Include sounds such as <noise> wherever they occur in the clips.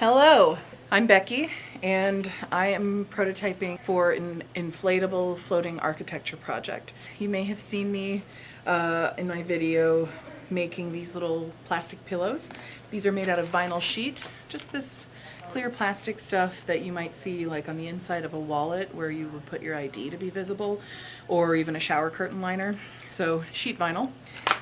Hello, I'm Becky and I am prototyping for an inflatable floating architecture project. You may have seen me uh, in my video making these little plastic pillows. These are made out of vinyl sheet, just this clear plastic stuff that you might see like on the inside of a wallet where you would put your ID to be visible or even a shower curtain liner. So sheet vinyl.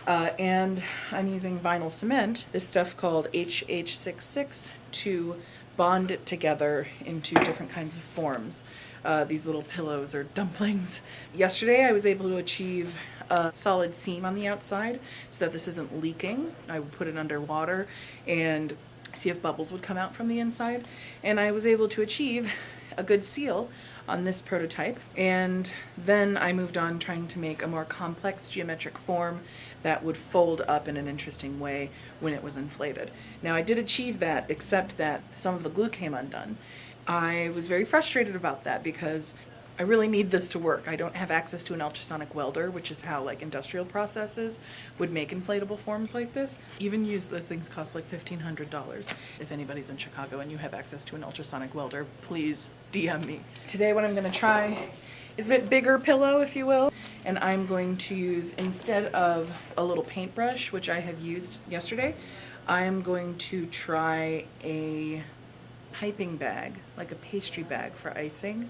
Uh, and I'm using vinyl cement, this stuff called HH66 to bond it together into different kinds of forms. Uh, these little pillows or dumplings. Yesterday I was able to achieve a solid seam on the outside so that this isn't leaking. I would put it underwater and see if bubbles would come out from the inside. And I was able to achieve a good seal on this prototype. And then I moved on trying to make a more complex geometric form that would fold up in an interesting way when it was inflated. Now I did achieve that, except that some of the glue came undone. I was very frustrated about that because I really need this to work. I don't have access to an ultrasonic welder, which is how like industrial processes would make inflatable forms like this. Even use those things cost like $1,500. If anybody's in Chicago and you have access to an ultrasonic welder, please DM me. Today what I'm gonna try is a bit bigger pillow, if you will, and I'm going to use, instead of a little paintbrush, which I have used yesterday, I'm going to try a piping bag, like a pastry bag for icing.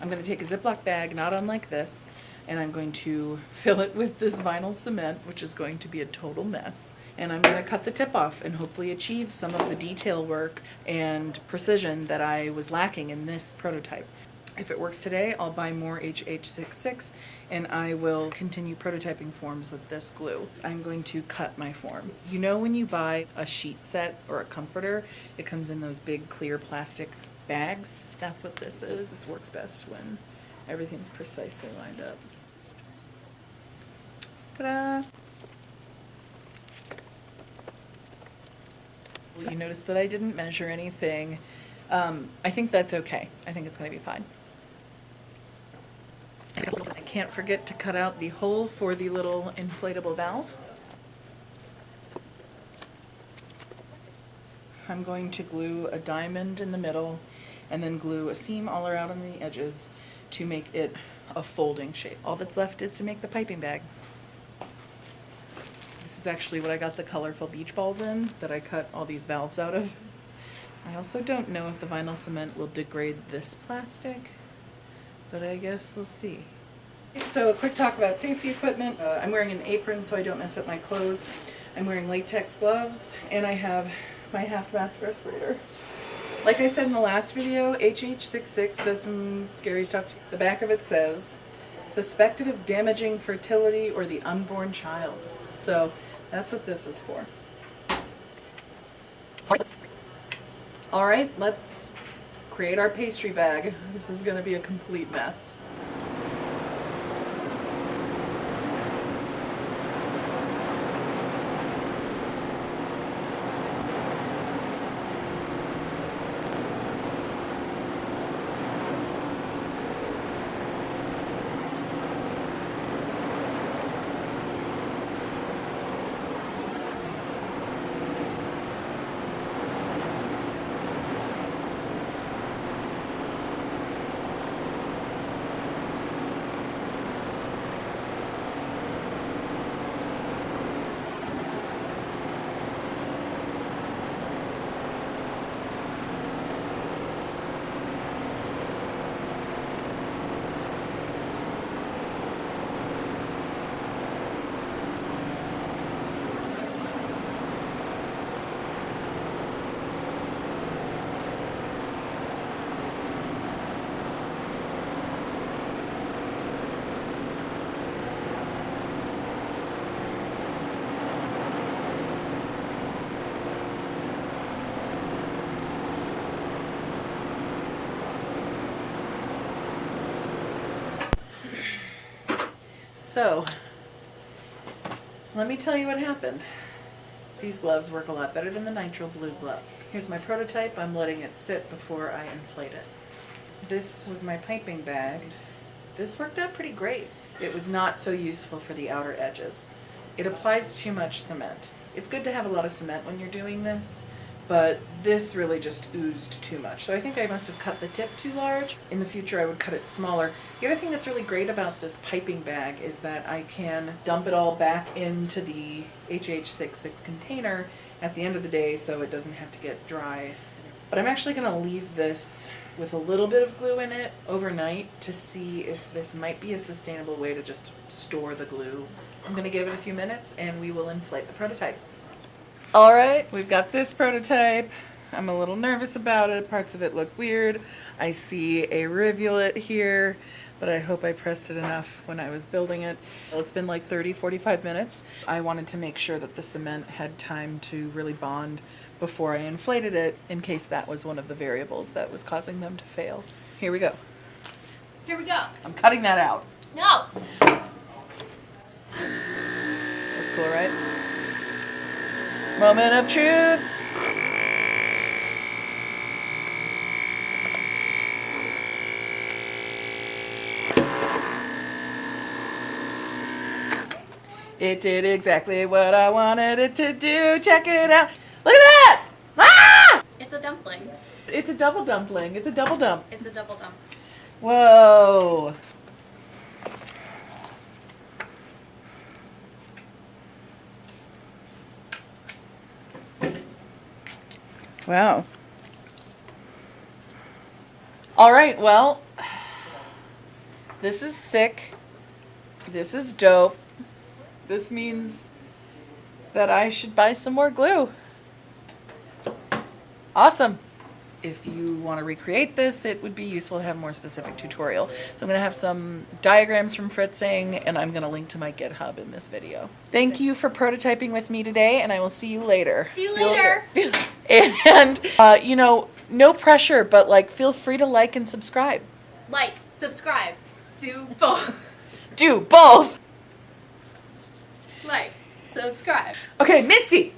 I'm going to take a Ziploc bag, not unlike this, and I'm going to <laughs> fill it with this vinyl cement, which is going to be a total mess. And I'm going to cut the tip off and hopefully achieve some of the detail work and precision that I was lacking in this prototype. If it works today, I'll buy more HH66 and I will continue prototyping forms with this glue. I'm going to cut my form. You know when you buy a sheet set or a comforter, it comes in those big clear plastic bags? That's what this is. This works best when everything's precisely lined up. Ta-da! You notice that I didn't measure anything. Um, I think that's okay. I think it's going to be fine. I can't forget to cut out the hole for the little inflatable valve. I'm going to glue a diamond in the middle and then glue a seam all around on the edges to make it a folding shape. All that's left is to make the piping bag. This is actually what I got the colorful beach balls in that I cut all these valves out of. I also don't know if the vinyl cement will degrade this plastic, but I guess we'll see. So a quick talk about safety equipment. Uh, I'm wearing an apron so I don't mess up my clothes. I'm wearing latex gloves and I have my half mask respirator. Like I said in the last video, HH66 does some scary stuff. The back of it says, suspected of damaging fertility or the unborn child. So that's what this is for. All right, let's create our pastry bag. This is gonna be a complete mess. So, let me tell you what happened. These gloves work a lot better than the nitrile blue gloves. Here's my prototype. I'm letting it sit before I inflate it. This was my piping bag. This worked out pretty great. It was not so useful for the outer edges. It applies too much cement. It's good to have a lot of cement when you're doing this, but this really just oozed too much. So I think I must have cut the tip too large. In the future, I would cut it smaller. The other thing that's really great about this piping bag is that I can dump it all back into the HH66 container at the end of the day so it doesn't have to get dry. But I'm actually gonna leave this with a little bit of glue in it overnight to see if this might be a sustainable way to just store the glue. I'm gonna give it a few minutes and we will inflate the prototype. All right, we've got this prototype. I'm a little nervous about it. Parts of it look weird. I see a rivulet here, but I hope I pressed it enough when I was building it. Well, it's been like 30, 45 minutes. I wanted to make sure that the cement had time to really bond before I inflated it in case that was one of the variables that was causing them to fail. Here we go. Here we go. I'm cutting that out. No. That's cool, right? Moment of truth. It did exactly what I wanted it to do. Check it out. Look at that! Ah! It's a dumpling. It's a double dumpling. It's a double dump. It's a double dump. Whoa. Wow. All right, well, this is sick. This is dope. This means that I should buy some more glue. Awesome. If you want to recreate this, it would be useful to have a more specific tutorial. So I'm going to have some diagrams from Fritzing, and I'm going to link to my GitHub in this video. Thank you for prototyping with me today, and I will see you later. See you later. <laughs> And, uh, you know, no pressure, but like feel free to like and subscribe. Like, subscribe, do both. Do both. like, subscribe. Okay, Misty,